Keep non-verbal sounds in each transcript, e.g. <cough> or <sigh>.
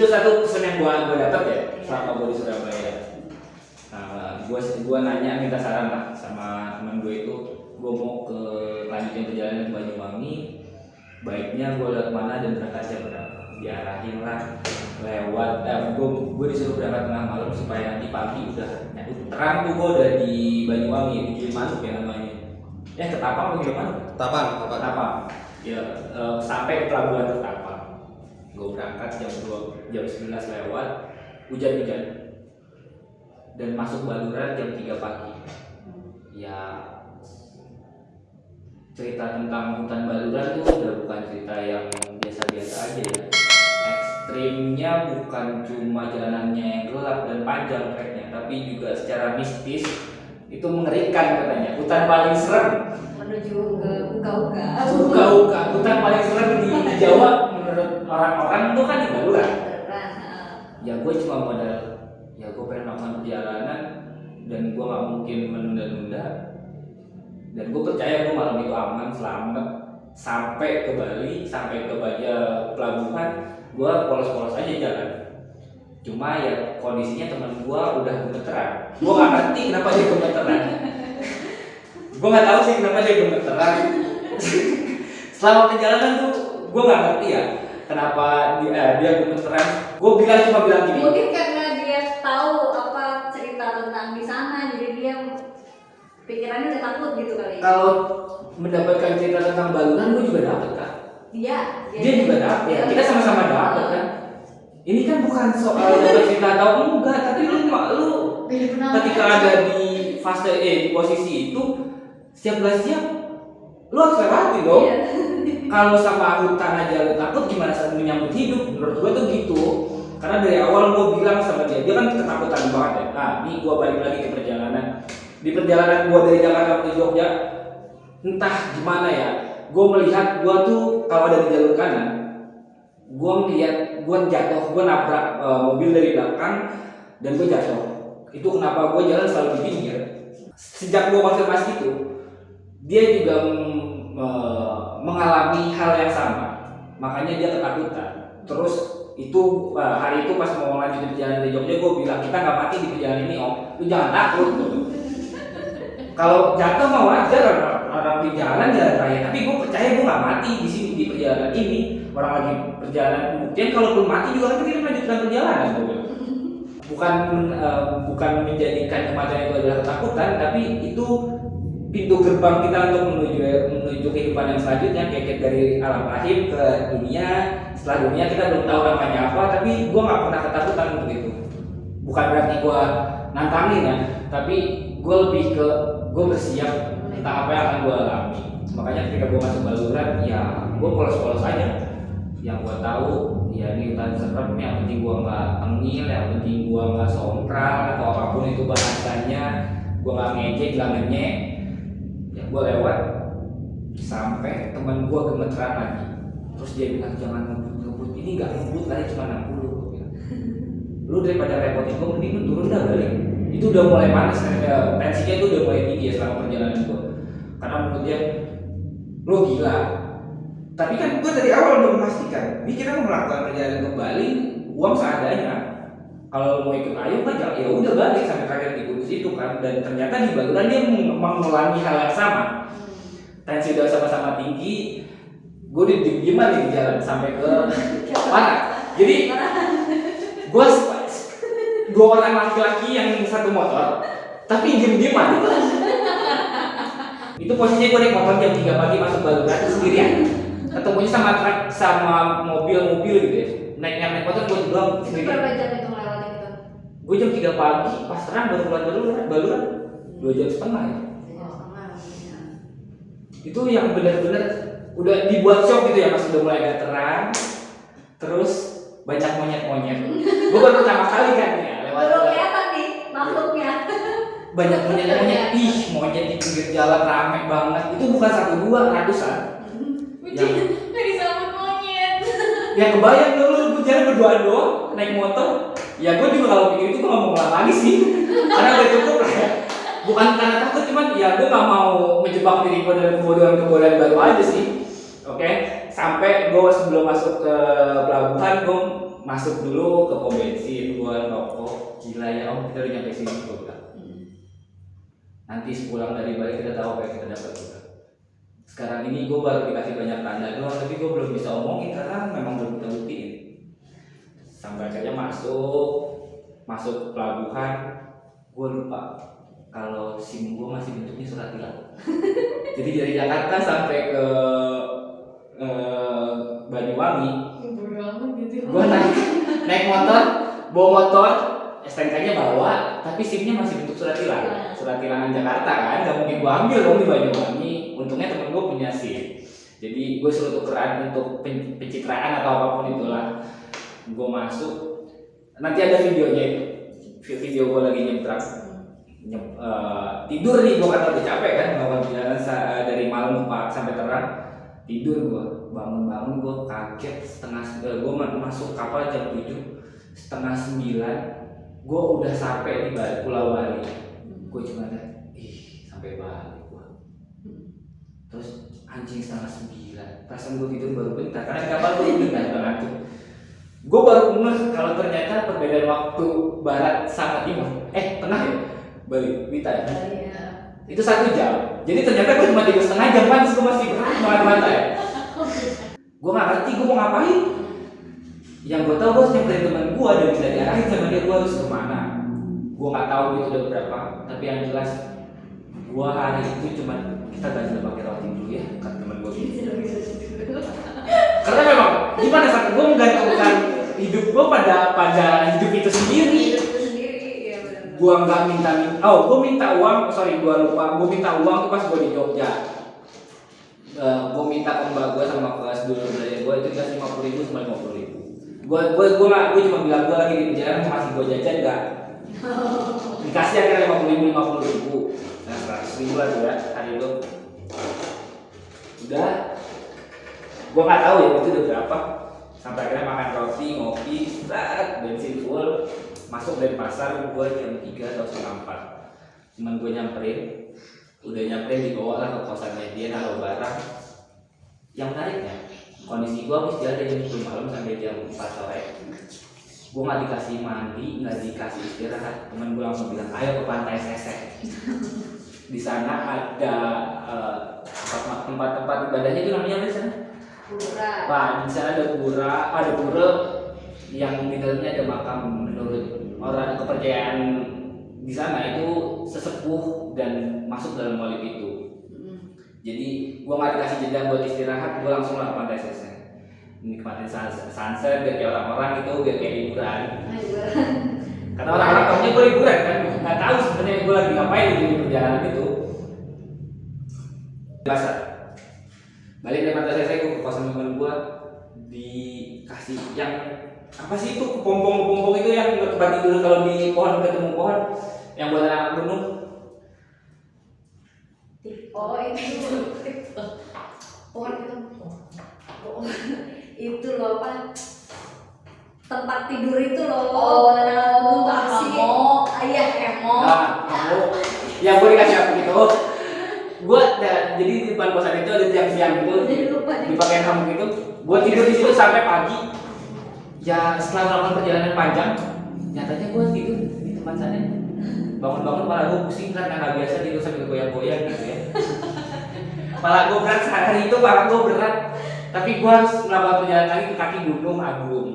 itu satu pesan yang gua gua dapat ya selama gua di Surabaya. Nah, gua gua nanya minta saran lah sama teman gue itu gua mau ke lanjutin perjalanan ke Banyuwangi. Baiknya gua lewat mana dan berangkat jam berapa? Diarahin lah lewat eh, gue gue disuruh berangkat tengah malam supaya nanti pagi udah ya, terang tuh gue udah di Banyuwangi di Gilimanuk ya namanya. Ya ketapang atau Gilimanuk Tapan, tapan. Ketapang ya eh, sampai ke pelabuhan Ketapang gue berangkat jam 2 jam 11 lewat hujan-hujan dan masuk Baluran jam 3 pagi. Ya cerita tentang hutan Baluran tuh udah bukan cerita yang biasa-biasa aja ya. Ekstrimnya bukan cuma jalanannya yang gelap dan panjang treknya tapi juga secara mistis itu mengerikan katanya. Hutan paling serem. Menuju ke uga-uga. Uka-uka hutan paling serem di, Jawa orang-orang itu kan di Baluran ya gue cuma modal ya gue pengen melakukan perjalanan dan gue nggak mungkin menunda-nunda. Dan gue percaya gue malam itu aman selamat. Sampai ke Bali sampai ke Baja pelabuhan gue polos-polos aja jalan. Cuma ya kondisinya teman gue udah gemeteran. Gue nggak ngerti kenapa dia gemeteran. Gue nggak tahu sih kenapa dia gemeteran. Selama perjalanan tuh gue nggak ngerti ya kenapa dia, eh, dia gemeteran gue bilang cuma bilang gini. Mungkin karena dia tahu apa cerita tentang di sana jadi dia pikirannya udah takut gitu kali. Kalau mendapatkan cerita tentang baluran gue juga dapet kan dia dia juga dapet. Ya kita sama-sama dapet kan? Ini kan bukan soal dapat cerita atau enggak tapi lu lu ketika ada di fase eh di posisi itu siap gak siap lu harus lewati dong. Iya. <laughs> kalau sama hutan aja lu takut gimana saat menyambut hidup? Menurut gue tuh gitu. Karena dari awal gue bilang sama dia dia kan ketakutan banget ya. Nah ini gue balik lagi ke perjalanan. Di perjalanan gue dari Jakarta ke Jogja entah gimana ya gue melihat gue tuh kalau ada di jalur kanan gue melihat gue jatuh gue nabrak eh, mobil dari belakang dan gue jatuh. Itu kenapa gue jalan selalu di pinggir. Sejak gue konfirmasi itu dia juga mm, eh, mengalami hal yang sama. Makanya dia ketakutan terus itu eh, hari itu pas mau lanjut perjalanan dari Jogja gue bilang kita nggak mati di perjalanan ini om. Lu jangan takut. Kalau jatuh mah wajar orang, orang di jalan jalan raya. Tapi gue percaya gue nggak mati di sini di perjalanan ini. Orang lagi perjalanan kemudian kalaupun mati juga kan kita melanjutkan perjalanan gue bukan eh, bukan menjadikan kematian itu adalah ketakutan tapi itu pintu gerbang kita untuk menuju menuju kehidupan yang selanjutnya kayak dari alam rahim ke dunia setelah dunia kita belum tahu namanya apa tapi gue nggak pernah ketakutan untuk itu. Bukan berarti gue nantangin ya tapi gue lebih ke gue bersiap tentang apa yang akan gue alami. Makanya ketika gue masuk baluran ya gue polos-polos aja. Yang gue tahu ya ini hutan serem yang penting gue nggak tengil yang penting gue nggak sompral atau apa pun itu bahasanya. Gue nggak ngejek nggak ngenyek gue lewat sampai teman gue gemeteran lagi. Terus dia bilang jangan ngebut ngebut ini nggak ngebut kali cuma 60 Gua bilang. lu daripada repotin gue mending lu turun dah balik. Itu udah mulai panas ya, tensinya itu udah mulai tinggi ya selama perjalanan gue karena menurut dia lu gila. Tapi kan gue dari awal udah memastikan ini kita mau melakukan perjalanan ke Bali uang seadanya kalau mau ikut ayo kan ya udah balik sampai terakhir di Kudus itu kan. Dan ternyata di Baluran dia meng- mengulangi hal yang sama. Tensi udah sama-sama tinggi. Gue di di dieman nih di jalan sampai ke <laughs> mana jadi gue dua orang laki-laki yang satu motor tapi diem dieman itu posisinya gue naik motor jam 3 pagi masuk Baluran sendirian. Ketemunya sama truk sama mobil-mobil gitu ya. Naik naik motor gue sendirian. Berapa jam itu gue jam 3 pagi pas terang baru keluar baluran baluran dua jam setengah ya? Oh, sama, ya. itu yang benar-benar udah dibuat shock gitu ya pas udah mulai agak terang terus banyak monyet-monyet. Gue baru pertama kali kan ya lewat baru kelihatan nih makhluknya. Banyak monyet-monyet. Ih monyet di pinggir jalan rame banget. Itu bukan satu dua ratusan. <laughs> Yang Dari sama monyet. Ya kebayang dulu gue jalan berdua doang naik motor ya gue juga kalau pikir itu gue gak mau ngulang lagi sih. Karena udah cukup lah. Ya bukan karena takut cuman ya gue gak mau menjebak diri gue dalam kebodohan-kebodohan baru aja sih. Oke? Sampai gue sebelum masuk ke pelabuhan gue masuk dulu ke pom bensin gue rokok. Gila ya om kita udah nyampe sini gue bilang. Nanti sepulang dari Bali kita tahu apa yang kita dapat juga. Sekarang ini gue baru dikasih banyak tanda doang tapi gue belum bisa omongin karena memang belum buktiin sampai akhirnya masuk masuk pelabuhan. Gue lupa kalau sim gue masih bentuknya surat tilang. <laughs> Jadi dari Jakarta sampai ke eh, Banyuwangi gue naik naik motor bawa motor STNK-nya bawa tapi SIM-nya masih bentuk surat tilang. Surat tilangan Jakarta kan gak mungkin gue ambil dong di Banyuwangi. Untungnya temen gue punya SIM. Jadi gue suruh tukeran untuk pen- pencitraan atau apa pun itulah gue masuk. Nanti ada videonya. Itu Vi- video gue lagi nyebrang. Nyep- eh, tidur nih gue karena udah capek kan melakukan perjalanan sa- dari malam sampai terang. Tidur gue bangun-bangun gue kaget setengah gue masuk kapal jam 7 setengah sembilan gue udah sampai di Bali, Pulau Bali. Gue cuma ih sampai Bali gue terus anjing setengah sembilan perasaan gue tidur baru bentar karena kapal gue udah nggak ngantuk gue baru ngeh kalau ternyata perbedaan waktu barat sama timur. Eh tengah ya? Bali Wita ya itu satu jam. Jadi ternyata gue cuma tidur setengah jam kan gue masih <laughs> mata ya. Gue nggak ngerti gue mau ngapain. Yang gue tahu gue harus nyamperin teman gue dan tidak diarahin sama dia. Gue harus ke mana? Gue nggak tahu itu udah berapa. Tapi yang jelas gue hari itu cuma kita gak bisa pakai roti dulu ya kata teman gue gitu karena memang gimana saat gue menggantungkan hidup gue pada pada hidup itu sendiri gua nggak minta minta oh gua minta uang sorry gua lupa. Gua minta uang tuh pas gua di Jogja. Eh, gua minta ke mbak gua sama kelas dulu belajar gua itu dikasih lima puluh ribu sama lima puluh ribu. Gua gua gua nggak gua cuma bilang gua lagi di perjalanan masih gua jajan nggak? <laughs> Dikasih akhirnya lima puluh ribu lima puluh ribu. Nah seratus ribu lah ya hari itu. Udah gua nggak tahu ya itu udah berapa. Sampai akhirnya makan roti ngopi set bensin full. Masuk dari pasar gue jam 3 atau setengah 4 cuman gue nyamperin. Udah nyamperin dibawa lah ke kosannya dia naruh barang. Yang menariknya kondisi gue habis jalan dari jam 10 malam sampai jam 4 sore. Gue nggak dikasih mandi nggak dikasih istirahat. Temen gue langsung bilang ayo ke pantai sesek di sana ada eh, tempat- tempat-tempat ibadahnya itu namanya apa di sana Pak, di sana ada pura, ada pura yang di dalamnya ada makam menurut orang kepercayaan di sana itu sesepuh dan masuk dalam walid itu. Jadi gua nggak dikasih jeda buat istirahat, gua langsung lah ke pantai sesek. Nikmatin sunset, sunset biar kayak orang-orang itu biar kayak liburan. Karena orang-orang tahunya gue liburan kan, nggak tahu sebenarnya gue lagi ngapain di perjalanan itu. Biasa. Balik dari pantai sesek gue ke kosan teman gue dikasih yang apa sih itu kepompong kepompong itu yang tempat tidur kalau di pohon ketemu pohon? Yang buat anak gunung? Oh itu. Pohon itu. Oh, itu loh apa tempat tidur itu loh. Oh, Gunung. Basi. hammock. ayah hemok nah kamu. Yang gue dikasih apa gitu. Gue jadi di depan kosan itu ada tiang-tiang gitu. Jadi lupa nih dipakai hammock gitu. Gue tidur di situ sampai pagi ya setelah melakukan perjalanan panjang nyatanya gue tidur di tempat sana. Bangun-bangun malah gue pusing karena nggak biasa tidur sambil goyang-goyang gitu ya. Malah gue berat sehari itu malah gue berat. Tapi gue harus melakukan perjalanan lagi ke kaki gunung agung.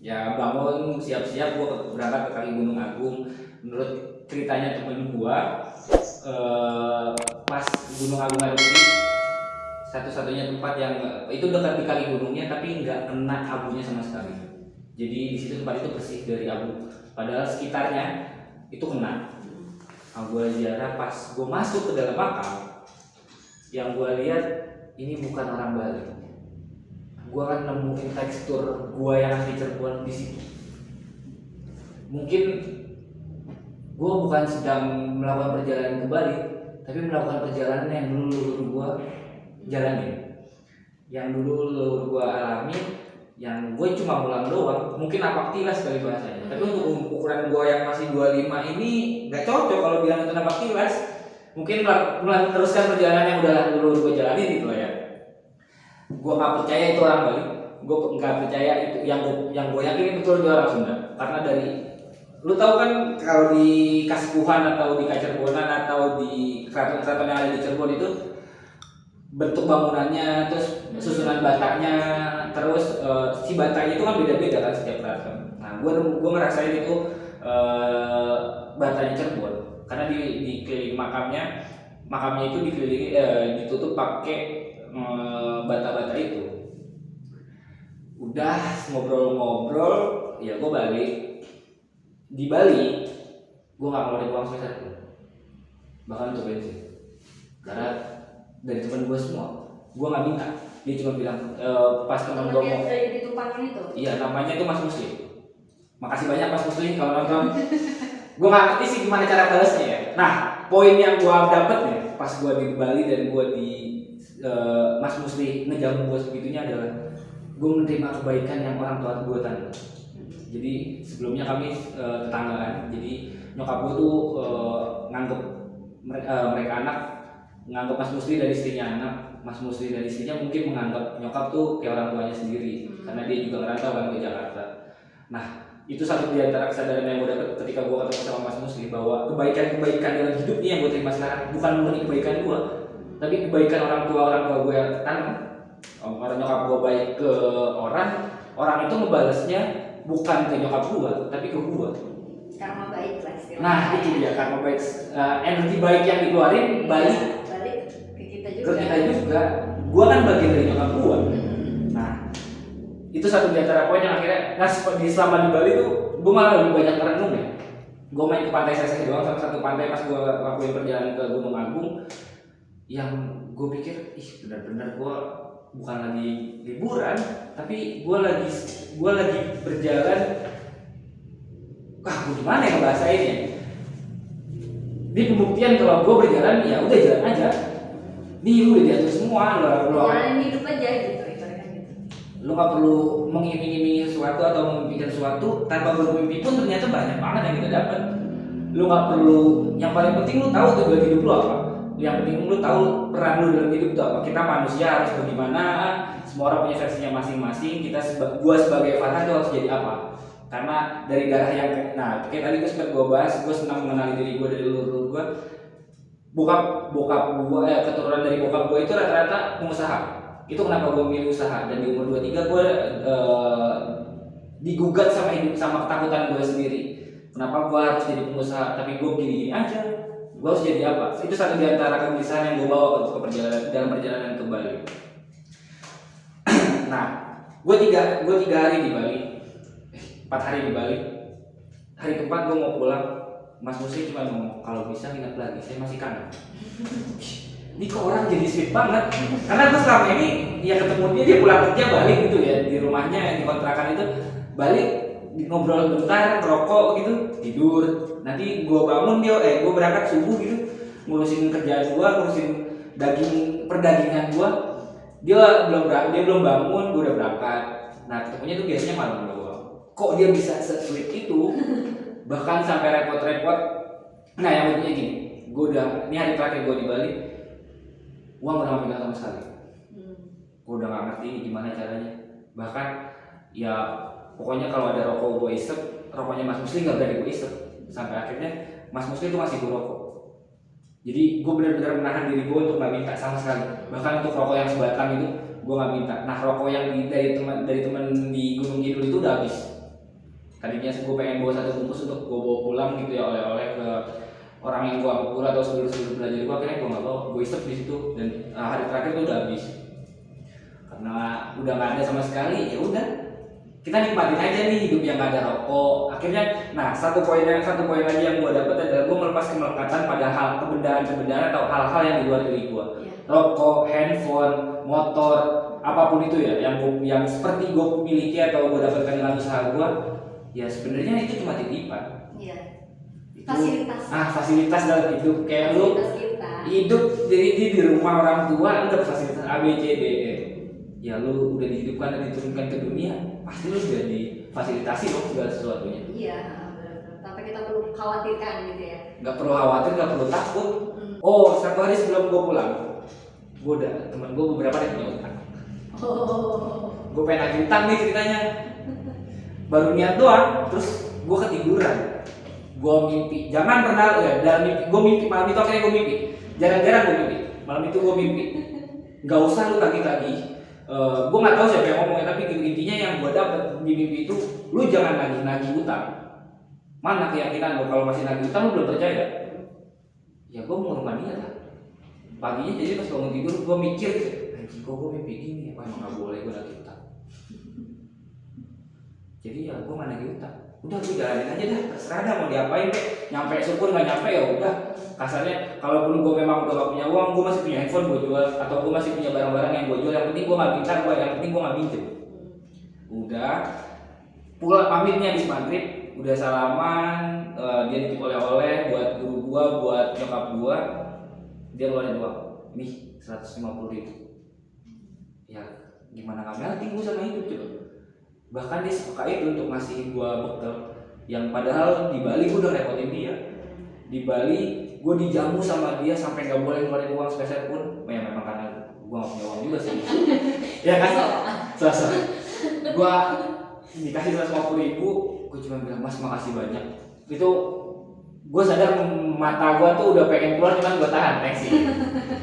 Ya bangun siap-siap gue berangkat ke kaki gunung agung. Menurut ceritanya temen gue eh, pas gunung agung putih satu-satunya tempat yang itu dekat di kali gunungnya tapi nggak kena abunya sama sekali. Jadi di situ tempat itu bersih dari abu. Padahal sekitarnya itu kena. Nah, gue ziarah pas gue masuk ke dalam makam, yang gue lihat ini bukan orang Bali. Gue akan nemuin tekstur gua yang di Cirebon di situ. Mungkin gue bukan sedang melakukan perjalanan ke Bali, tapi melakukan perjalanan yang dulu leluhur gue jalanin. Yang dulu leluhur gue alami yang gue cuma pulang doang mungkin napak tilas kali bahasanya. Tapi untuk ukuran gue yang masih 25 ini nggak cocok kalau bilang itu napak tilas mungkin melanjutkan perjalanan yang udah leluhur gue jalanin gitu lah ya. Gue nggak percaya itu orang Bali. Gue nggak percaya itu yang gue yang gue yakin itu dia orang Sunda karena dari lu tahu kan kalau di Kaskuhan atau di Kacerbonan atau di keraton-keraton yang ada di Cirebon itu bentuk bangunannya terus susunan batanya terus eh, si batanya itu kan beda-beda kan setiap keraton nah gue gue ngerasain itu eh, batanya Cirebon karena di di keliling makamnya makamnya itu dikelilingi eh, ditutup pakai eh, bata-bata itu. Udah ngobrol-ngobrol ya gue balik. Di Bali gue nggak ngeluarin uang sepeser pun bahkan untuk bensin karena dari teman gue semua. Gue nggak minta. Dia cuma bilang e, pas teman gue mau dari ditumpangin itu. iya namanya itu Mas Muslim. Makasih banyak Mas Muslim kalau nonton. Gue nggak ngerti sih gimana cara balasnya ya. Nah poin yang gue dapet nih pas gue di Bali dan gue di eh, Mas Muslim ngejamu gue sebegitunya adalah gue menerima kebaikan yang orang tua gue tanda jadi sebelumnya kami eh, tetanggaan jadi nyokap gue tuh eh, nganggep mereka, mereka anak nganggep Mas Musli dari istrinya anak Mas Musli dari istrinya mungkin menganggap nyokap tuh kayak orang tuanya sendiri Hmm. karena dia juga ngerantau kan ke Jakarta. Nah itu satu di antara kesadaran yang gue dapet ketika gue ketemu sama Mas Musli bahwa kebaikan-kebaikan dalam hidup ini yang gue terima sekarang bukan murni kebaikan gue tapi kebaikan orang tua orang tua gue yang tanam orang nyokap gue baik ke orang orang itu ngebalesnya bukan ke nyokap gue tapi ke gue. Karma baik lah istilahnya. nah itu dia karena baik. Eh, energi baik yang dikeluarin balik balik ke kita juga. gue kan bagian dari nyokap gue nah itu satu di antara poin yang akhirnya nah di selama di Bali tuh gue malah lebih banyak merenung ya. Gue main ke pantai Seseh doang salah satu pantai pas gue lakuin perjalanan ke Gunung Agung yang gue pikir ih benar-benar gue bukan lagi liburan tapi gue lagi gue lagi berjalan. Wah gue gimana ya ngebahasainnya di pembuktian kalau gue berjalan ya udah jalan aja nih lu udah diatur semua lo lo Jalanin hidup aja gitu ibaratnya gitu. lu nggak perlu mengiming-imingi sesuatu atau memimpikan sesuatu tanpa bermimpi pun ternyata banyak banget yang kita dapat. Lu nggak perlu yang paling penting lu tahu tujuan hidup lu apa. Yang penting lu tahu peran lu dalam hidup itu apa. Kita manusia harus bagaimana semua orang punya versinya masing-masing kita seba, gua sebagai Farhan tuh harus jadi apa. Karena dari darah yang nah kayak tadi gue sempat gue bahas gue senang mengenali diri gue dari leluhur gue bokap bokap gue eh, keturunan dari bokap gue itu rata-rata pengusaha. Itu kenapa gue milih usaha. Dan di umur 23 gue eh, digugat sama hidup sama ketakutan gue sendiri. Kenapa gue harus jadi pengusaha? Tapi gue gini-gini aja. Gue harus jadi apa? Itu satu di antara kegelisahan yang gue bawa ke perjalanan dalam perjalanan ke Bali. <clears throat> Nah gue tiga gue tiga hari di Bali. Eh, empat hari di Bali. Hari keempat gue mau pulang Mas Musi cuma ngomong kalau bisa nginep lagi saya masih kangen. <laughs> Ini kok orang jadi sweet banget. Karena gue selama ini ya ketemu dia dia pulang kerja balik gitu ya di rumahnya di kontrakan itu balik ngobrol bentar rokok gitu tidur. Nanti gue bangun dia eh gue berangkat subuh gitu ngurusin kerjaan gue ngurusin daging perdagingan gue dia belum dia belum bangun gue udah berangkat. Nah ketemunya tuh biasanya malam doang. Kok dia bisa se-sweet itu bahkan sampai repot-repot. Nah yang pentingnya gini. Gue udah ini hari terakhir gue di Bali. Uang gak pegang sama sekali. Hmm. gue udah gak ngerti ini gimana caranya. Bahkan ya pokoknya kalau ada rokok gue isep rokoknya Mas Muslim gak berani gue isep. Sampai akhirnya Mas Muslim itu masih gue rokok. Jadi gue benar-benar menahan diri gue untuk gak minta sama sekali. Bahkan untuk rokok yang sebatang itu gue gak minta. Nah rokok yang di, dari teman dari teman di Gunung Kidul itu udah habis tadinya gue pengen bawa satu bungkus untuk gue bawa pulang gitu ya oleh-oleh ke orang yang gue anggap atau sebelum-sebelum belajar gue akhirnya gue nggak bawa gue isep di situ. Dan ah, hari terakhir itu udah habis. Karena udah nggak ada sama sekali ya udah. Kita nikmatin aja nih hidup yang gak ada rokok. Akhirnya nah satu poin yang satu poin lagi yang gue dapat adalah gue melepas kemelekatan pada hal kebendaan-kebendaan atau hal-hal yang di luar diri gue Iya. rokok handphone motor apa pun itu ya yang yang seperti gue miliki atau gue dapatkan dengan usaha gue ya sebenarnya itu cuma titipan Iya. itu Fasilitas. ah fasilitas dalam hidup kayak lu kita. hidup jadi di, di rumah orang tua lu dapet fasilitas A B C D E ya lu udah dihidupkan dan diturunkan ke dunia pasti lu udah difasilitasi dong segala sesuatunya Iya. Tapi kita perlu khawatirkan gitu ya. nggak perlu khawatir nggak perlu takut Hmm. oh satu hari sebelum gue pulang gue udah temen gue beberapa yang punya utang Oh. gue pengen nagih utang nih ceritanya baru niat doang terus gue ketiduran. Gue mimpi jangan pernah ya dalam mimpi gue mimpi malam itu akhirnya gue mimpi. Jarang-jarang gue mimpi. Malam itu gue mimpi. Nggak usah lu tagih-tagih. Uh, gue nggak tahu siapa yang ngomongnya tapi gitu, intinya yang gue dapet di mimpi itu lu jangan nagih-nagih utang. Mana keyakinan lo kalau masih nagih utang lu belum percaya. Ya gue mau rumah dia lah. Paginya jadi pas bangun tidur gue mikir anjing kok gue mimpi gini apa emang nggak boleh gue nagih utang jadi ya gue nggak nagih utang. Udah gue jalanin aja dah terserah dah mau diapain deh nyampe syukur nggak nyampe ya udah. Kasarnya kalaupun gue memang udah gak punya uang gue masih punya handphone gue jual atau gue masih punya barang-barang yang gue jual yang penting gue nggak minta gue yang penting gue nggak minjem udah. Pulang pamitnya di maghrib udah salaman uh, dia nitip oleh-oleh buat guru gua buat nyokap gua. Dia ngeluarin uang. Nih 150 ribu. Ya gimana nggak melting gua sama hidup coba bahkan dia suka itu untuk ngasih gua bekal. Yang padahal di Bali gua udah repotin dia. Di Bali gua dijamu sama dia sampai nggak boleh ngeluarin uang spesial pun. Ya memang karena gua nggak punya uang juga sih. <laughs> Ya kan? Selesai gua dikasih 150 ribu gue cuma bilang mas makasih banyak. Itu gue sadar mata gue tuh udah pengen keluar cuman gue tahan sih.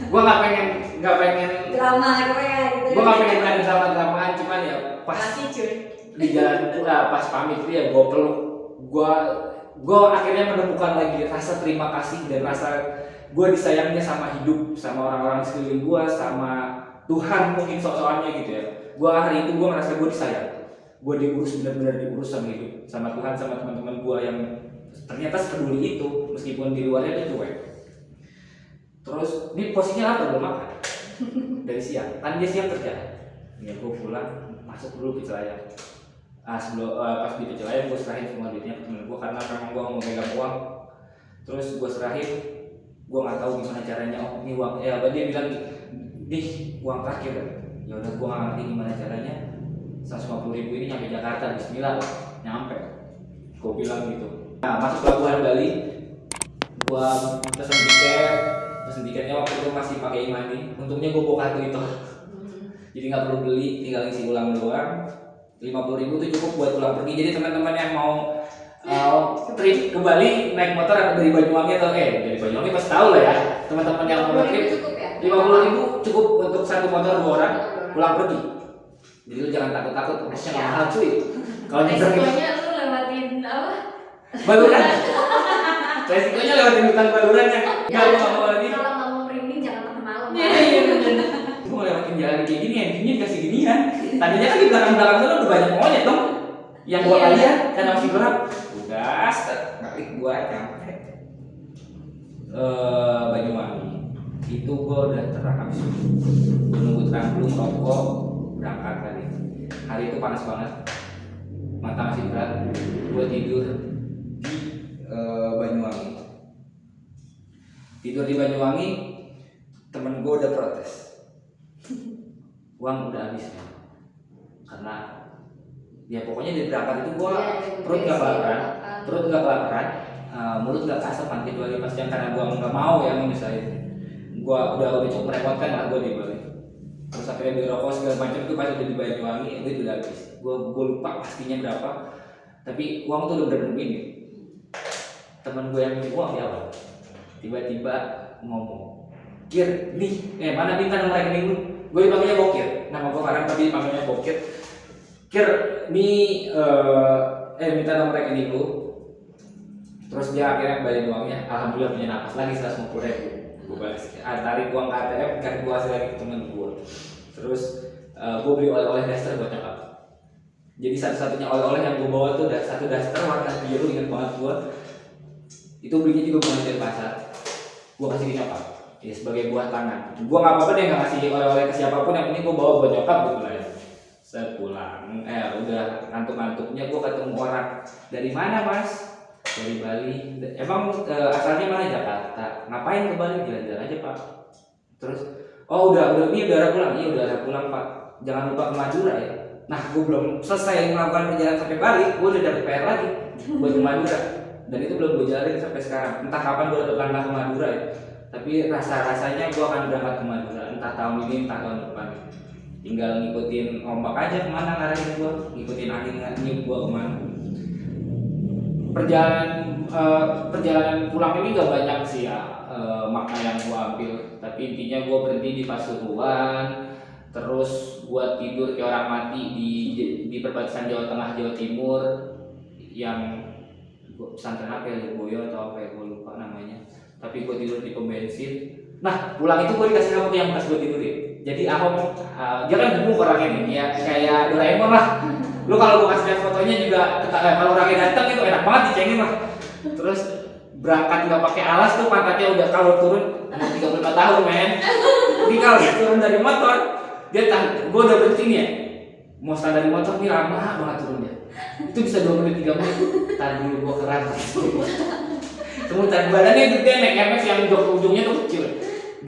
Gue nggak pengen nggak pengen drama Korea gitu gue nggak pengen ada drama dramaan cuman ya pas Masih cuy di jalan uh, pas pamit itu ya gue peluk. Gue gue akhirnya menemukan lagi rasa terima kasih dan rasa gue disayangnya sama hidup sama orang-orang sekeliling gue sama Tuhan mungkin sok-sokannya gitu ya. Gue hari itu gue ngerasa gue disayang. Gue diurus benar-benar diurus sama hidup sama Tuhan sama teman-teman gue yang ternyata sepeduli itu meskipun di luarnya dia cuek. Terus ini posisinya apa? Belum makan. <laughs> Dari siang. Kan dia siang kerja. Ya gue pulang masuk dulu ke Cilayang ah sebelum uh, pas di Cilayang gue serahin semua duitnya ke temen gue karena memang gue mau megang uang. Terus gue serahin gue nggak tahu gimana caranya. Oh ini uang ya apa dia bilang nih uang terakhir. Ya udah gue nggak ngerti gimana caranya. 150 ribu ini nyampe Jakarta Bismillah nyampe. Gue bilang gitu. Nah masuk pelabuhan Bali gue pesen tiket. Pesen tiketnya waktu itu masih pakai imani untungnya gue bawa kartu itu. Jadi nggak perlu beli tinggal isi ulang doang 50 ribu itu cukup buat pulang pergi. Jadi teman-teman yang mau uh, trip ke Bali naik motor atau dari Banyuwangi atau eh dari Banyuwangi pasti tahu lah ya. Teman-teman yang mau trip ya? 50 ribu cukup untuk satu motor dua orang pulang pergi. Jadi lu jangan takut-takut masnya nggak mahal cuy. Kalau nyebrang resikonya lu lewatin apa? Baluran. <laughs> Resikonya lewatin hutan baluran ya. Nggak mau lagi. kalau nggak mau merinding jangan makan malam. Iya iya benar. gua mau lewatin jalan kayak gini endingnya dikasih ginian. Tadinya kan di belakang-belakang sana udah banyak monyet dong. Yang gua Iya. lihat karena masih udah set. Balik gua nyampe. Eh Banyuwangi. Itu gua udah terang habis gua nunggu terang belum rokok berangkat tadi hari itu panas banget. Mata masih berat. Gua tidur di eh, Banyuwangi. Tidur di Banyuwangi temen gua udah protes uang udah habis ya karena ya pokoknya dari berangkat itu gua iya, perut gak kelaparan perut gak kelaparan uh, mulut gak kasapan kecuali pas yang karena gua nggak mau ya misalnya gua udah udah cukup merepotkan lah gua di Bali terus akhirnya beli rokok segala macam itu pas udah di Banyuwangi itu udah habis. Gua gua lupa pastinya berapa tapi uang tuh udah bener begini temen gue yang minjem uang di awal tiba-tiba ngomong kir nih eh mana minta nomor rekening lu gue dipanggilnya bokir. Nama gue Farhan tapi dipanggilnya bokir. Kir nih eh eh minta nomor rekening lu. Terus dia akhirnya balik uangnya. Alhamdulillah punya napas lagi 150 ribu. Gue balas. Tarik uang ke ATM kan gue kasih lagi temen gue terus eh, gue beli oleh-oleh daster buat nyokap. Jadi satu-satunya oleh-oleh yang gue bawa tuh satu daster warna biru ingat banget gue itu belinya juga bukan dari pasar. Gue kasih ke nyokap ya sebagai buah tangan. Gue nggak apa-apa deh nggak kasih oleh-oleh ke siapa pun yang penting gue bawa buat nyokap gitu lah ya. Sepulang eh udah ngantuk-ngantuknya gue ketemu orang. Dari mana mas? Dari Bali. Emang eh, asalnya mana? Jakarta. Ngapain ke Bali? Jalan-jalan aja pak. Terus oh udah udah ini udah pulang. Iya udah arah pulang pak. Jangan lupa ke Madura ya. Nah gue belum selesai melakukan perjalanan sampai Bali gue udah dapet PR lagi buat ke Madura. Dan itu belum gue jalanin sampai sekarang. Entah kapan gue langkah ke Madura ya tapi rasa rasanya gue akan berangkat ke Madura entah tahun ini entah tahun depan. Tinggal ngikutin ombak aja ke mana ngarahin gua ngikutin angin ngikutin gua ke mana. Perjalanan eh, perjalanan pulang ini gak banyak sih ya. Eh, makna yang gua ambil. Tapi intinya gua berhenti di Pasuruan terus gua tidur kayak orang mati di di perbatasan Jawa Tengah Jawa Timur yang pesantren apa ya Lirboyo atau apa ya tapi gua tidur di pom bensin. Nah pulang itu gua dikasih rambut yang pas gua tidur ya jadi Ahok uh, dia kan gemuk orangnya nih ya kayak Doraemon lah. Lu kalau gua kasih lihat fotonya juga eh, kalau orangnya datang itu enak banget dicengin lah. Terus berangkat nggak pakai alas tuh pantatnya udah kalau turun umur 35 tahun men. Jadi kalau turun dari motor dia gua udah berhenti nih ya. Mau stand dari motor nih lama banget turunnya. Itu bisa dua menit tiga menit. Tar dulu gua keras kemudian badannya gede naik MS yang ujung ujungnya tuh kecil.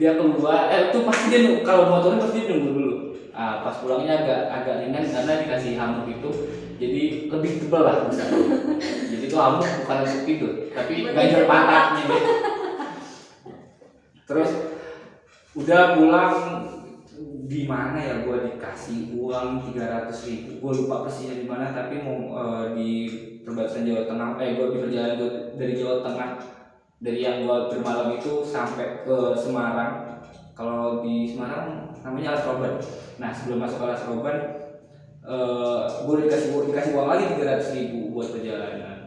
Dia keluar eh itu pasti dia kalau motornya pasti dia nunggu dulu. Ah, pas pulangnya agak agak ringan karena dikasih hamuk itu. Jadi lebih tebal lah bisa. Jadi itu hamuk bukan untuk tidur tapi ganjel pantatnya deh terus udah pulang di mana ya gua dikasih uang 300 ribu? Gua lupa persisnya di mana tapi mau eh, di perbatasan Jawa Tengah eh perjalanan gua dari Jawa Tengah dari yang gua bermalam itu sampai ke Semarang. Kalau di Semarang namanya Alas nah sebelum masuk Alas Roban eh gua dikasih gua dikasih uang lagi 300 ribu buat perjalanan.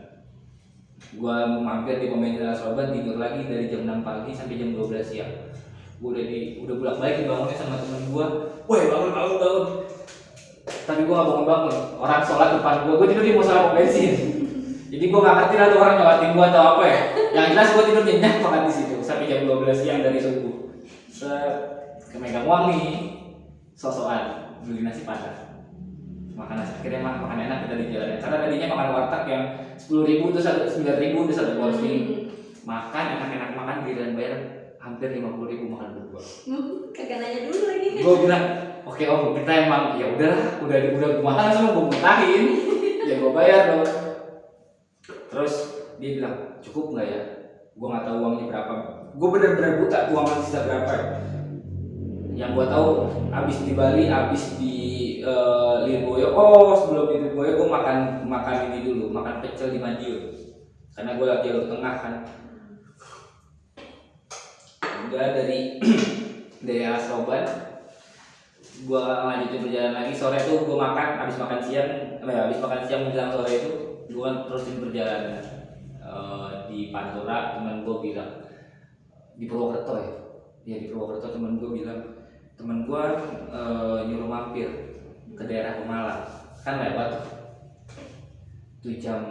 Gua mampir di pemain Alas Roban tidur lagi dari jam 6 pagi sampai jam 12 siang gua udah di udah bolak balik dibangunnya sama temen gua. Woi bangun bangun bangun. Tapi gua gak bangun bangun. Orang sholat depan gua gua tidur di musola pom bensin. Jadi gua gak ngerti lah tuh orang nyawatin gua atau apa ya. Yang jelas gua tidur nyenyak banget di situ sampai jam 12 siang dari subuh. Set kemegang uang nih. Sosokan beli nasi padang. Makan nasi akhirnya mah makan enak kita di jalan. Karena tadinya makan warteg yang sepuluh ribu itu satu sembilan ribu itu satu porsi. Makan enak-enak makan giliran bayar hampir lima puluh ribu makan berdua. Hmm, kagak nanya dulu lagi. Gue bilang oke om kita emang ya udahlah udah udah gue makan sama gue mutahin <laughs> ya gue bayar dong. Terus dia bilang cukup nggak ya? Gue nggak tahu uangnya berapa. Gue bener-bener buta uang sisa berapa. Yang gue tahu abis di Bali abis di eh, Lirboyo. Oh sebelum di Lirboyo gue makan makan ini dulu makan pecel di Madiun. Karena gue lagi jalur tengah kan udah dari <clears throat> dari Alas Roban. Gua lanjutin perjalanan lagi. Sore tuh gua makan habis makan siang eh, habis makan siang menjelang sore itu gua terusin perjalanan Eh, di Pantura. Teman gua bilang di Purwokerto ya? Ya di Purwokerto teman gua bilang teman gua eh, nyuruh mampir ke daerah Pemalang. Kan lewat tuh. itu jam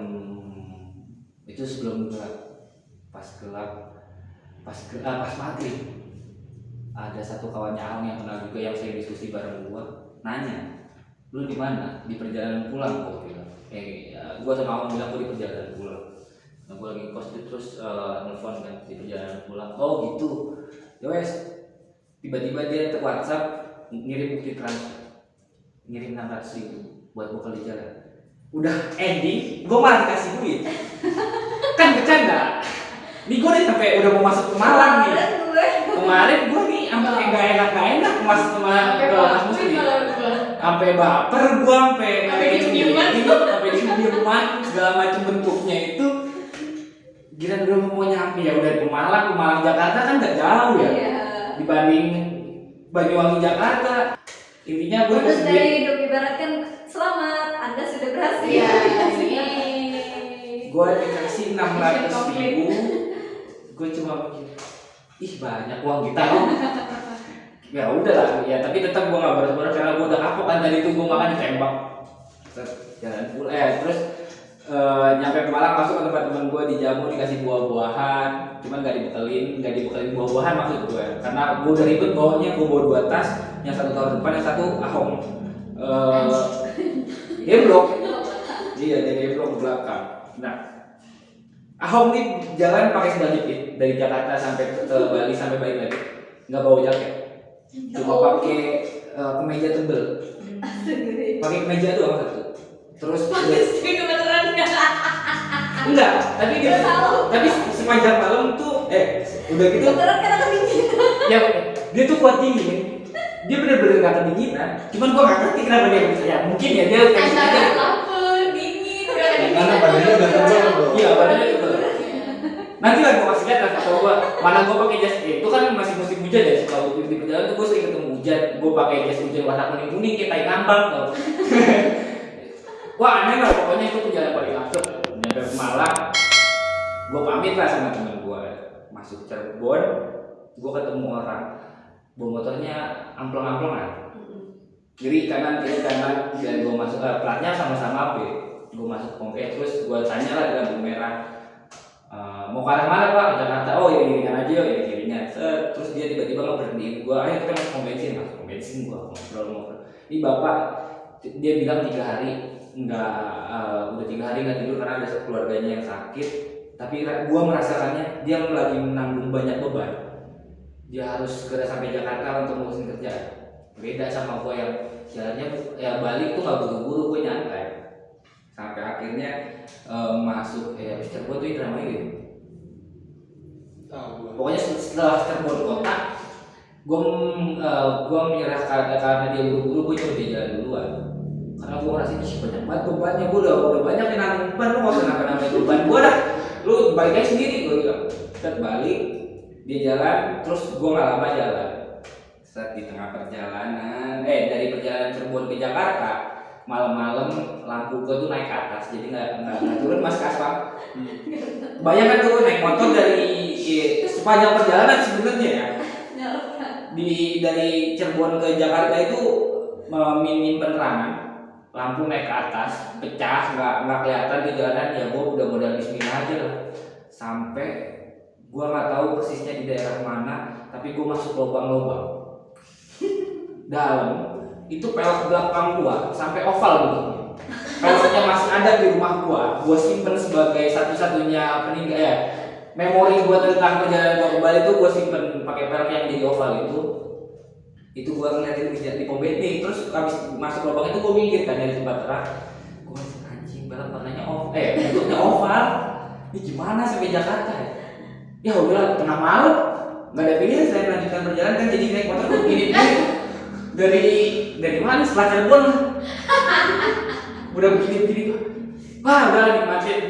itu sebelum gelap. Pas gelap pas ge- ah, pas maghrib ada satu kawannya Ahong yang kenal juga yang saya diskusi bareng gua nanya lu di mana? Di perjalanan pulang gua bilang. Eh ya, gua sama Ahong bilang gua di perjalanan pulang. Nah gua lagi kos terus eh, nelfon kan di perjalanan pulang. Oh gitu. Ya wes. Tiba-tiba dia ke WhatsApp ngirim bukti transfer ngirim 600 ribu buat gua kali jalan udah ending gua malah dikasih duit. <laughs> Kan bercanda ini gue nih sampai udah mau masuk ke Malang nih. Kemarin gue nih sampai gak enak gak enak mas sama ke mas baper Musli malah gua. sampai baper gue sampai Sampai diem-dieman. sampai diem-dieman. Segala macam bentuknya itu. Gila udah mau nyampe. Ya udah ke Malang ke Malang Jakarta kan gak jauh ya. Iya. dibanding Banyuwangi Jakarta. Intinya gue Terus dari hidup ibaratkan selamat, Anda sudah berhasil. Iya, <laughs> Iya. gue dikasih enam ratus ribu gue cuma mikir ih banyak uang kita loh ya udah lah ya tapi tetap gue nggak boros-boros karena gue udah kapok kan tadi itu gue makan ditembak. Set, jalan pulang eh terus eh, nyampe ke Malang masuk ke tempat teman gue dijamu dikasih buah-buahan. Cuman nggak dibekelin nggak dibekelin buah-buahan maksud gue karena gue udah ribet bawanya gue bawa dua tas yang satu tahun depan yang satu ahong. Eh dia blok Iya, blok ke belakang. Nah, Ahok nih jalan pakai sandal jepit dari Jakarta sampai ke, Bali sampai balik lagi, nggak bawa jaket, cuma pakai eh, kemeja tebel, pakai kemeja doang satu. Terus udah, Tapi kebetulan nggak. enggak, tapi dia, tapi sepanjang malam tuh, eh, udah gitu, Kebetulan karena kedinginan. ya dia tuh kuat dingin. dia bener-bener gak kedinginan cuman gua gak ngerti kenapa dia ya mungkin ya dia kayak gitu lapar, dingin, udah ada Karena badannya udah tebal bro. iya badannya tebel nanti lah gua kasih lihat lah foto gua mana gua pakai jas eh, itu kan masih musim hujan ya kalau di perjalanan tuh gua sering ketemu hujan. Gua pakai jas hujan warna kuning kuning kayak tai ngambang tau. <laughs> Wah aneh lah pokoknya itu perjalanan paling langsung. Nyampe ke Malang gua pamit lah sama temen gua. Masuk Cirebon gua ketemu orang. Bawa motornya amplong-amplongan kiri kanan kiri kanan dan gue masuk eh, platnya sama-sama B gue masuk pom eh, terus gue tanya lah lampu merah. "Eh, mau ke arah mana pak? Ke Jakarta. Oh ya kirinya aja ya kirinya Set, terus dia tiba-tiba nggak berhenti gue ayo kita masuk bensin masuk bensin gue ngobrol ngobrol. Ini bapak dia bilang tiga hari nggak eh, udah tiga hari nggak tidur karena ada keluarganya yang sakit. Tapi gue merasakannya dia lagi menanggung banyak beban. Dia harus segera sampai Jakarta untuk ngurusin kerjaan beda sama gue yang jalannya ya balik tuh gak buru-buru gue nyantai. Sampai akhirnya eh, masuk eh habis Cirebon tuh itu namanya gitu Pokoknya setelah Cirebon kota gue uh, gue menyerah karena karena dia buru-buru gue coba dia jalan duluan. Karena gue ngerasa ini banyak banget bebannya. Gue udah udah banyak yang nanggung beban lu gak usah nambah nambah beban gue dah. Lu balik aja sendiri gue bilang. Set balik. Dia jalan terus gue nggak lama jalan. Saat di tengah perjalanan eh dari perjalanan Cirebon ke Jakarta malam-malam lampu gue tuh naik ke atas jadi nggak nggak turun mas ke aspal bayangkan tuh naik motor dari eh, sepanjang perjalanan sebenarnya ya. Di dari Cirebon ke Jakarta itu eh, minim penerangan lampu naik ke atas pecah nggak nggak kelihatan di jalanan ya gue udah modal Bismillah aja lah. Sampai gue nggak tahu persisnya di daerah mana tapi gue masuk lubang-lubang. Dalam itu pelek belakang gua sampai oval bentuknya. Peleknya masih ada di rumah gua. Gua simpen sebagai satu-satunya peninggal ya memori gua tentang perjalanan gua ke Bali itu gua simpen pakai pelek yang jadi oval itu. Itu gua ngeliatin di, di pom bensin terus habis masuk lubang itu gua mikir kan dari tempat terang. Gua anjing pelek warnanya oval eh bentuknya oval. Ini gimana sampai Jakarta ya? Ya udah tengah malam. Nggak ada pilihan selain melanjutkan perjalanan kan jadi naik motor. Gini gini dari dari mana? Setelah Cirebon lah. <laughs> Udah begini begini. Tuh wah udah nikmatin.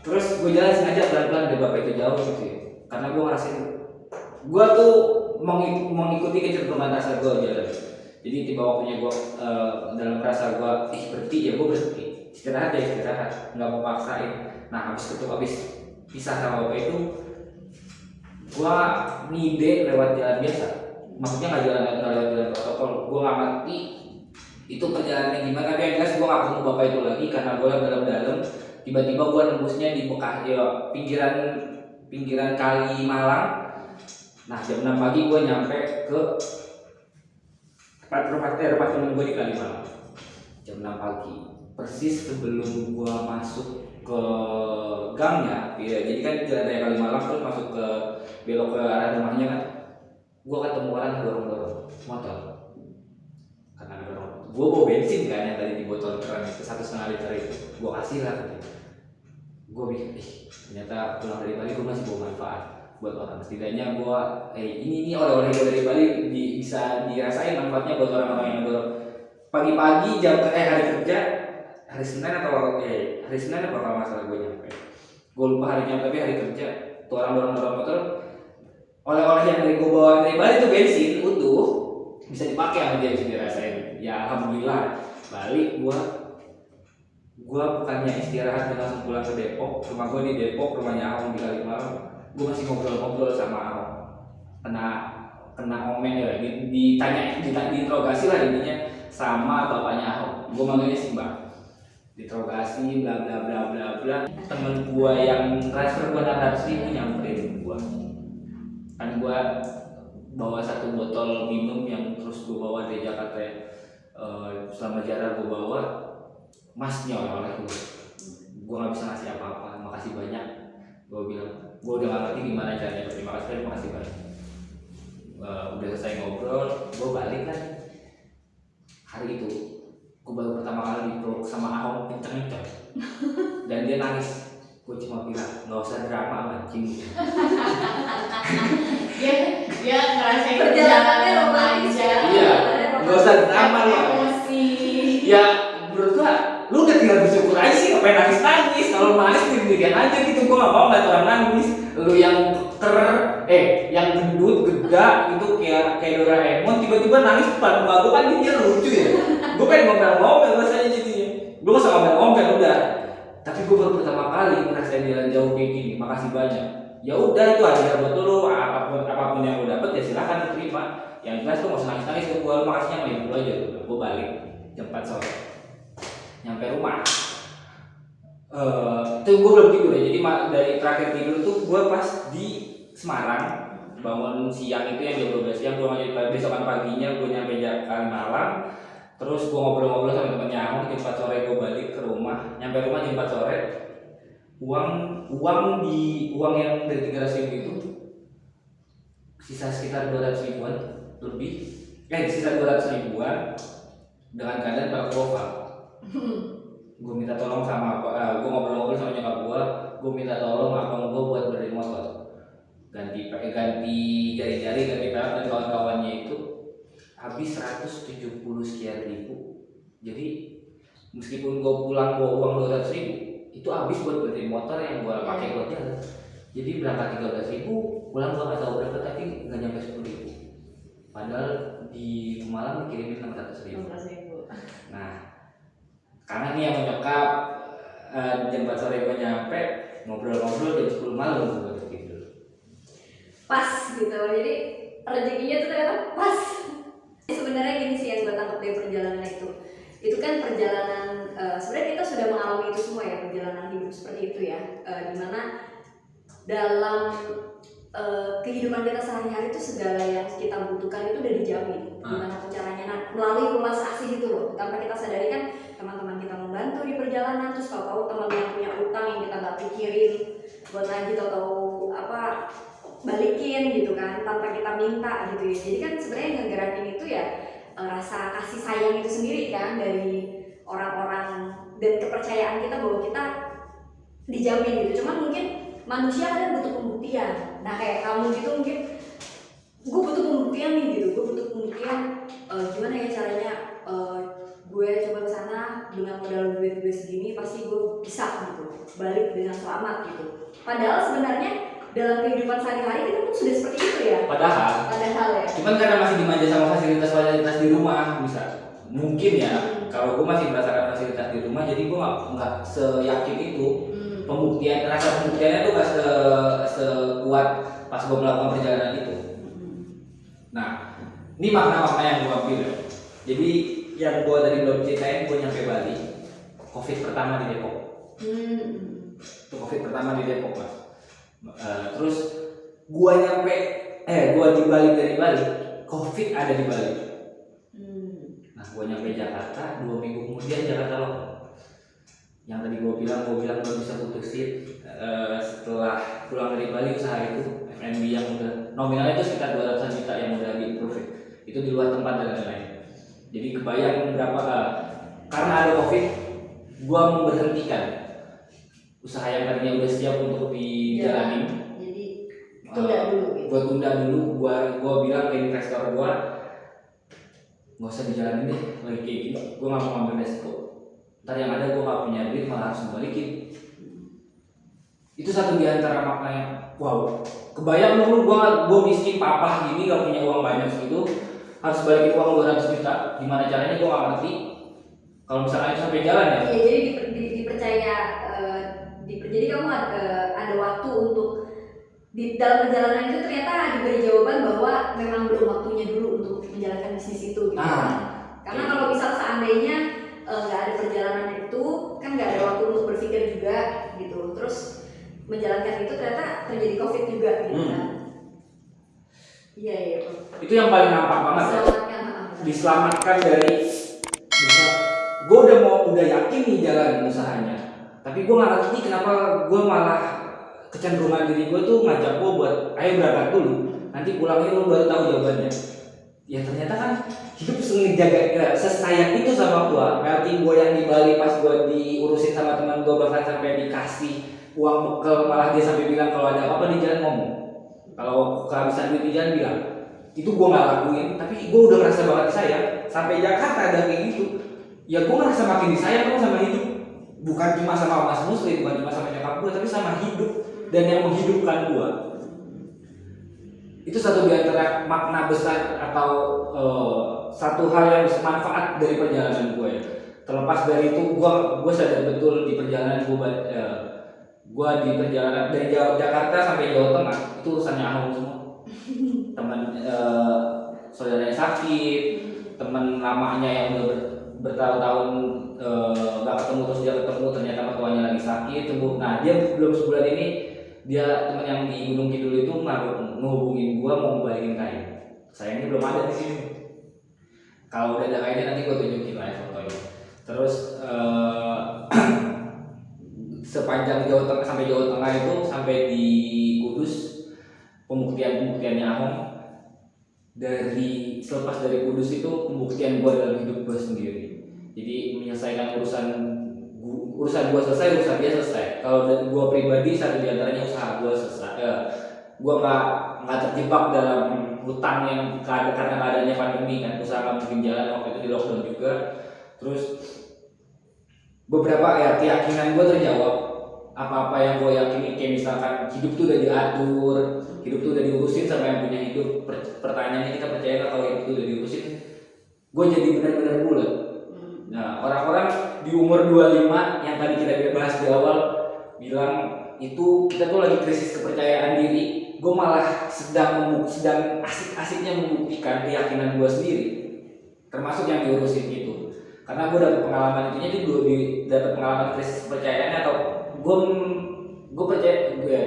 Terus gue jalan sengaja pelan pelan dari bapak itu jauh gitu ya. Karena gue ngerasain gue tuh mengik- mengikuti kecenderungan rasa gue jalan. Jadi tiba waktunya gue eh, dalam rasa gue ih berhenti ya gue berhenti. Istirahat ya istirahat. Nggak mau paksain. Nah habis itu habis pisah sama bapak itu gue ngide lewat jalan biasa maksudnya nggak jalan nggak jalan protokol. Gue nggak ngerti itu perjalanannya gimana. Tapi yang jelas gue nggak ketemu bapak itu lagi karena gue yang dalam-dalam. Tiba-tiba gue nembusnya di bekas ya pinggiran pinggiran kali Malang. Nah jam 6 pagi gue nyampe ke tempat rumah eh, temen gue di Kali Malang. Jam 6 pagi. Persis sebelum gue masuk ke gangnya ya, jadi kan jalan Kali Malang terus masuk ke belok ke arah rumahnya kan gue ketemu orang yang dorong dorong motor. Karena dorong. Gue bawa bensin kan yang tadi di botol keran itu satu setengah liter itu. Gue kasih lah dia. Gue pikir ih ternyata pulang dari Bali gue masih bawa manfaat buat orang. Setidaknya gue eh ini ini oleh-oleh gue dari Bali di- bisa dirasain manfaatnya buat orang-orang yang dorong. Pagi-pagi jam eh hari kerja hari Senin atau eh hari Senin apa kalau masalah gue nyampe. Gue lupa harinya tapi hari kerja tuh orang dorong dorong motor oleh-oleh yang dari gue bawa dari Bali itu bensin utuh bisa dipakai sama dia bisa dirasain. Ya alhamdulillah. Balik gua gua bukannya istirahat dan langsung pulang ke Depok. Rumah gua di Depok rumahnya Ahong di Kalimalang. Gua masih ngobrol-ngobrol sama Ahong kena kena omen ya di- ditanya ditanya diinterogasi lah intinya sama bapaknya Ahong gua manggilnya Simba. Diinterogasi bla bla bla bla bla. Temen gua yang transfer gua enam ratus ribu nyamperin kan gua bawa satu botol minum yang terus gue bawa dari Jakarta eh, selama jarak gue bawa masnya oleh gue gue nggak bisa ngasih apa-apa. Makasih banyak. Gue bilang gue udah gak ngerti gimana caranya. Terima kasih terima kasih banyak. Eh, udah selesai ngobrol gue balik kan. Hari itu gue baru pertama kali dipeluk sama Ahong kenceng-kenceng. Dan dia nangis gue cuma bilang nggak usah drama mancing <laughs> Dia dia ngerasain Perjalanannya romantis aja. Iya, nggak usah drama Emosi. ya menurut gua lu udah tinggal bersyukur aja sih ngapain nangis nangis kalau nangis diri aja gitu. Gua gak mau ngeliat orang nangis. Lu yang ker eh yang gendut geda gitu kayak kayak Doraemon tiba-tiba nangis depan muka gua kan dia lucu ya. Gua pengen ngomel-ngomel rasanya jadinya gua gak usah ngomel-ngomel udah tapi gua kali ngerasain jalan jauh kayak gini makasih banyak. Ya udah itu aja. Buat lu apa pun apa pun yang lu dapet ya silakan diterima. Yang jelas tuh nangis nangis ke gua lu makasihnya ibu lu aja. Gua balik jam 4 sore. Nyampe rumah. Eh itu gue belum tidur ya. Jadi dari terakhir tidur tuh gue pas di Semarang bangun siang itu yang jam 12 siang gue lanjut besokan paginya gue nyampe Ja- Kalimalang terus gue ngobrol-ngobrol sama temennya Ahong jam 4 sore gue balik ke rumah. Nyampe rumah jam 4 sore uang uang di uang yang dari 300 ribu itu sisa sekitar 200 ribuan lebih. Eh sisa 200 ribuan dengan keadaan Pak Gopal <laughs> gue minta tolong sama uh, gue ngobrol-ngobrol sama nyokap gue gue minta tolong abang gue buat beli motor. Ganti pakai ganti jari-jari ganti pelek dan kawan-kawannya itu habis 170 sekian ribu. Jadi meskipun gue pulang bawa uang 200 ribu itu habis buat beli motor yang gue pakai buat jalan. Jadi berangkat 13 ribu pulang gue nggak tahu berapa tapi nggak nyampe 10 ribu. Padahal di Malang dikirimin 600 ribu. Nah, karena nih yang menyokap eh, jam 4 sore gue nyampe ngobrol-ngobrol jam 10 malam gue tidur. pas gitu. Jadi rezekinya tuh ternyata pas. Sebenarnya gini sih yang gue tangkap dari perjalanan itu itu kan perjalanan eh, sebenarnya kita sudah mengalami itu semua ya perjalanan hidup seperti itu ya. Eh, di mana dalam eh, kehidupan kita sehari-hari itu segala yang kita butuhkan itu udah dijamin. Gimana pun caranya? Nah, melalui rumah saksi gitu loh. Tanpa kita sadari kan teman-teman kita membantu di perjalanan terus kalau tahu teman yang punya utang yang kita nggak pikirin buat lagi tahu apa balikin gitu kan tanpa kita minta gitu ya. Jadi kan sebenarnya yang ngegerakin itu ya rasa kasih sayang itu sendiri kan dari orang-orang dan kepercayaan kita bahwa kita dijamin gitu. Cuman mungkin manusia kadang butuh pembuktian. Nah kayak kamu gitu mungkin gue butuh pembuktian nih gitu. Gue butuh pembuktian. Eh, gimana ya caranya? Eh, gue coba ke sana dengan modal duit gue segini pasti gue bisa gitu balik dengan selamat gitu. Padahal sebenarnya dalam kehidupan sehari-hari kita pun sudah seperti itu ya? Padahal, padahal ya. cuman karena masih dimanja sama fasilitas-fasilitas di rumah bisa mungkin ya kalau gue masih merasakan fasilitas di rumah jadi gue nggak nggak seyakin itu. Hmm. pembuktian rasa pembuktiannya tuh gak se sekuat pas gue melakukan perjalanan itu. Nah ini makna-makna yang gue ambil. Ya. jadi yang gue tadi belum ceritain gue nyampe Bali. Covid pertama di Depok. Hmm. itu covid pertama di Depok mas Eh, terus gua nyampe eh gua di Bali dari Bali covid ada di Bali Hmm. nah gua nyampe Jakarta dua minggu kemudian Jakarta lockdown. Yang tadi gua bilang gua bilang gua bisa putusin eh, setelah pulang dari Bali usaha itu FNB yang udah nominalnya itu sekitar 200 juta yang udah di approve. Itu di luar tempat dan lain-lain. Jadi kebayang berapa eh, karena ada covid gua memberhentikan usaha yang tadinya udah siap untuk dijalani. Jadi tunda dulu gitu. gue tunda dulu gua gua bilang ke investor gua nggak usah dijalanin deh lagi kayak gua nggak mau ngambil resiko. Ntar yang ada gua nggak punya duit malah harus balikin itu satu di antara maknanya wow kebayang dulu gua gua miskin papa gini gak punya uang banyak segitu harus balikin uang 200 juta. Gimana caranya gua nggak ngerti? Kalau misalnya sampai jalan ya. Iya, jadi diper, di- dipercaya eh, diper- jadi kamu ada, eh, ada waktu untuk di dalam perjalanan itu ternyata diberi jawaban bahwa memang belum waktunya dulu untuk menjalankan bisnis itu gitu. Ah, Karena kalau misal seandainya eh, nggak ada perjalanan itu kan nggak ada waktu untuk berpikir juga gitu. Terus menjalankan itu ternyata terjadi covid juga gitu Hmm. kan. Iya iya. itu yang paling nampak banget ya Selamatkan. ah, benar. diselamatkan dari bisa gue udah mau udah yakin nih jalan usahanya tapi gue nggak ngerti kenapa gue malah kecenderungan diri gue tuh ngajak gue buat ayo berangkat dulu nanti pulangnya lu baru tahu jawabannya. Ya ternyata kan hidup <laughs> ngejaga ya, sesayang itu sama gue berarti gue yang di Bali pas gue diurusin sama teman gue bahkan sampai dikasih uang bekal malah dia sampai bilang kalau ada apa-apa di jalan ngomong. Kalau kehabisan duit di jalan bilang. Itu gue nggak lakuin tapi gue udah ngerasa banget disayang sampai Jakarta ada kayak gitu. Ya gue ngerasa makin disayang sama hidup bukan cuma sama Mas Muslim bukan cuma sama nyokap gue tapi sama hidup dan yang menghidupkan gue itu satu di antara makna besar atau eh, satu hal yang bermanfaat dari perjalanan gue ya. Terlepas dari itu gue gue sadar betul di perjalanan gue eh, gue di perjalanan dari Jawa Jakarta sampai Jawa Tengah itu urusannya Ahok semua. Teman eh, saudaranya sakit teman lamanya yang udah bertahun-tahun eh, nggak ketemu terus dia ketemu ternyata mertuanya lagi sakit Tunggu- nah dia belum sebulan ini dia teman yang di Gunung Kidul itu ngehubungin gua mau balikin kain. Sayangnya belum ada di sini. Kalau udah ada kainnya nanti gua tunjukin lah ya fotonya. Terus eh, <clears throat> sepanjang Jawa Tengah sampai Jawa Tengah itu sampai di Kudus pembuktian-pembuktiannya Ahok dari selepas dari Kudus itu pembuktian gua dalam hidup gua sendiri jadi menyelesaikan urusan urusan gua selesai urusan dia selesai. Kalau gua pribadi satu di antaranya usaha gua selesai. Eh, gua nggak nggak terjebak dalam hutang yang karena keadaannya pandemi kan. Usaha nggak mungkin jalan waktu itu di lockdown juga. Terus beberapa ya keyakinan gue terjawab. Apa-apa yang gue yakini kayak misalkan hidup tuh udah diatur hidup tuh udah diurusin sama yang punya hidup. Per- pertanyaannya kita percaya nggak kalau hidup tuh udah diurusin? Gue jadi benar-benar bulat nah orang-orang di umur 25 yang tadi kita bahas di awal bilang itu kita tuh lagi krisis kepercayaan diri. Gue malah sedang membu- sedang asik-asiknya membuktikan keyakinan gue sendiri. Termasuk yang diurusin itu. Karena gue dapet pengalaman itu gue di dapet pengalaman krisis kepercayaannya atau gue gue percaya gue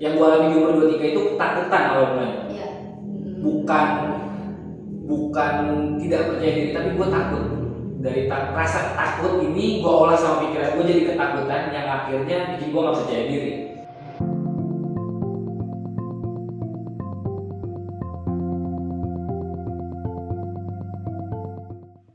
yang gue alami di umur 23 itu ketakutan awal mulanya Iya. bukan bukan tidak percaya diri tapi gue takut dari ta- rasa takut ini gue olah sama pikiran gue jadi ketakutan yang akhirnya bikin gue nggak percaya diri